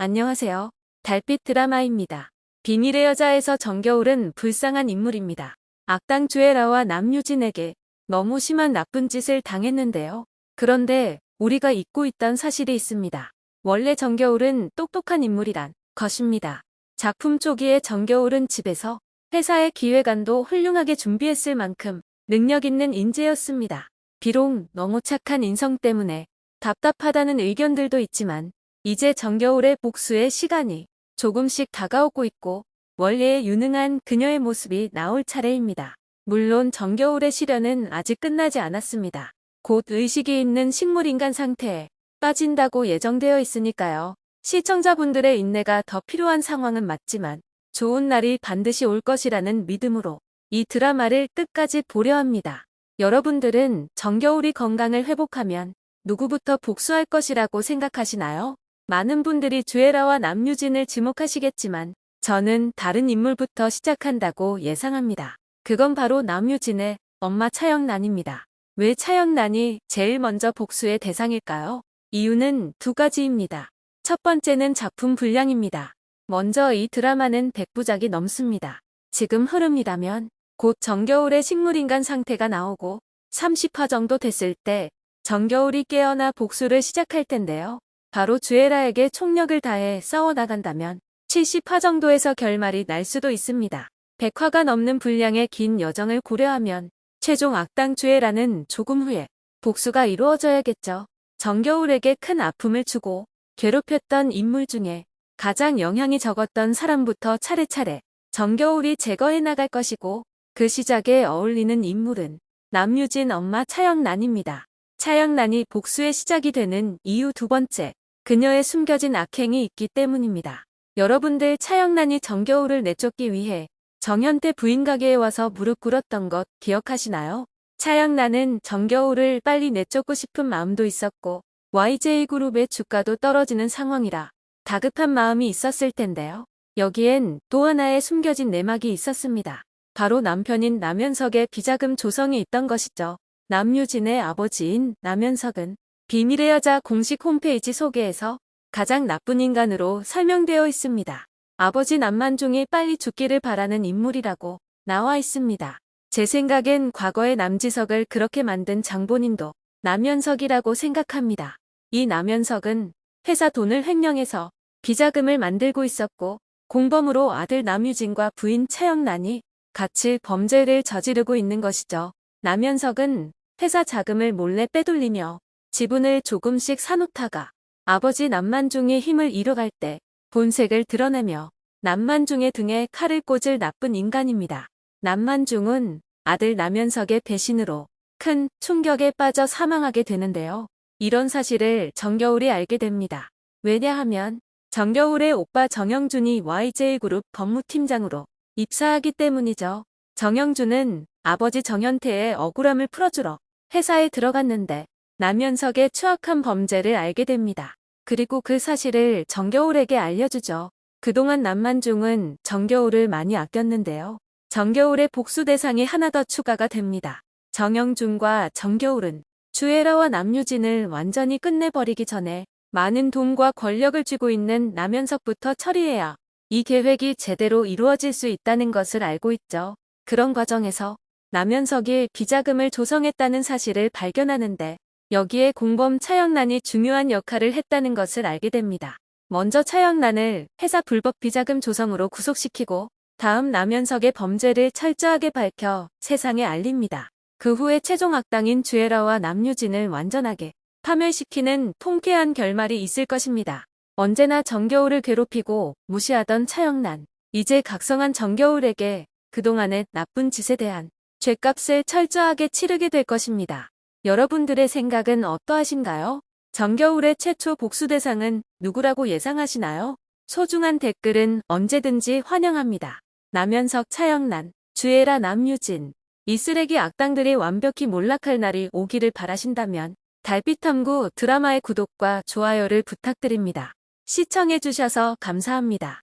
안녕하세요. 달빛 드라마입니다. 비밀의 여자에서 정겨울은 불쌍한 인물입니다. 악당 주애라와 남유진에게 너무 심한 나쁜 짓을 당했는데요. 그런데 우리가 잊고 있던 사실이 있습니다. 원래 정겨울은 똑똑한 인물이란 것입니다. 작품 초기에 정겨울은 집에서 회사의 기획안도 훌륭하게 준비했을 만큼 능력 있는 인재였습니다. 비록 너무 착한 인성 때문에 답답하다는 의견들도 있지만 이제 정겨울의 복수의 시간이 조금씩 다가오고 있고 원래의 유능한 그녀의 모습이 나올 차례입니다. 물론 정겨울의 시련은 아직 끝나지 않았습니다. 곧 의식이 있는 식물인간 상태에 빠진다고 예정되어 있으니까요. 시청자분들의 인내가 더 필요한 상황은 맞지만 좋은 날이 반드시 올 것이라는 믿음으로 이 드라마를 끝까지 보려 합니다. 여러분들은 정겨울이 건강을 회복하면 누구부터 복수할 것이라고 생각하시나요? 많은 분들이 주애라와 남유진을 지목하시겠지만 저는 다른 인물부터 시작한다고 예상합니다. 그건 바로 남유진의 엄마 차영란입니다. 왜 차영란이 제일 먼저 복수의 대상일까요? 이유는 두 가지입니다. 첫 번째는 작품 분량입니다. 먼저 이 드라마는 100부작이 넘습니다. 지금 흐름이라면 곧 정겨울의 식물인간 상태가 나오고 30화 정도 됐을 때 정겨울이 깨어나 복수를 시작할 텐데요. 바로 주애라에게 총력을 다해 싸워나간다면 70화 정도에서 결말이 날 수도 있습니다. 100화가 넘는 분량의 긴 여정을 고려하면 최종 악당 주애라는 조금 후에 복수가 이루어져야겠죠. 정겨울에게 큰 아픔을 주고 괴롭혔던 인물 중에 가장 영향이 적었던 사람부터 차례차례 정겨울이 제거해 나갈 것이고 그 시작에 어울리는 인물은 남유진 엄마 차영란입니다. 차영란이 복수의 시작이 되는 이유 두 번째, 그녀의 숨겨진 악행이 있기 때문입니다. 여러분들 차영란이 정겨울을 내쫓기 위해 정현태 부인 가게에 와서 무릎 꿇었던 것 기억하시나요? 차영란은 정겨울을 빨리 내쫓고 싶은 마음도 있었고 YJ그룹의 주가도 떨어지는 상황이라 다급한 마음이 있었을 텐데요. 여기엔 또 하나의 숨겨진 내막이 있었습니다. 바로 남편인 남현석의 비자금 조성이 있던 것이죠. 남유진의 아버지인 남현석은 비밀의 여자 공식 홈페이지 소개에서 가장 나쁜 인간으로 설명되어 있습니다. 아버지 남만중이 빨리 죽기를 바라는 인물이라고 나와 있습니다. 제 생각엔 과거의 남지석을 그렇게 만든 장본인도 남현석이라고 생각합니다. 이 남현석은 회사 돈을 횡령해서 비자금을 만들고 있었고 공범으로 아들 남유진과 부인 최영란이 같이 범죄를 저지르고 있는 것이죠. 남현석은 회사 자금을 몰래 빼돌리며 지분을 조금씩 사놓다가 아버지 남만중의 힘을 잃어갈 때 본색을 드러내며 남만중의 등에 칼을 꽂을 나쁜 인간입니다. 남만중은 아들 남현석의 배신으로 큰 충격에 빠져 사망하게 되는데요. 이런 사실을 정겨울이 알게 됩니다. 왜냐하면 정겨울의 오빠 정영준이 YJ그룹 법무팀장으로 입사하기 때문이죠. 정영준은 아버지 정현태의 억울함을 풀어주러 회사에 들어갔는데 남현석의 추악한 범죄를 알게 됩니다. 그리고 그 사실을 정겨울에게 알려주죠. 그동안 남만중은 정겨울을 많이 아꼈는데요. 정겨울의 복수 대상이 하나 더 추가가 됩니다. 정영준과 정겨울은 주애라와 남유진을 완전히 끝내버리기 전에 많은 돈과 권력을 쥐고 있는 남현석부터 처리해야 이 계획이 제대로 이루어질 수 있다는 것을 알고 있죠. 그런 과정에서 남현석이 비자금을 조성했다는 사실을 발견하는데 여기에 공범 차영란이 중요한 역할을 했다는 것을 알게 됩니다. 먼저 차영란을 회사 불법 비자금 조성으로 구속시키고 다음 남현석의 범죄를 철저하게 밝혀 세상에 알립니다. 그 후에 최종 악당인 주애라와 남유진을 완전하게 파멸시키는 통쾌한 결말이 있을 것입니다. 언제나 정겨울을 괴롭히고 무시하던 차영란. 이제 각성한 정겨울에게 그동안의 나쁜 짓에 대한 죄값을 철저하게 치르게 될 것입니다. 여러분들의 생각은 어떠하신가요? 정겨울의 최초 복수 대상은 누구라고 예상하시나요? 소중한 댓글은 언제든지 환영합니다. 남현석 차영란, 주애라 남유진, 이 쓰레기 악당들이 완벽히 몰락할 날이 오기를 바라신다면 달빛탐구 드라마의 구독과 좋아요를 부탁드립니다. 시청해주셔서 감사합니다.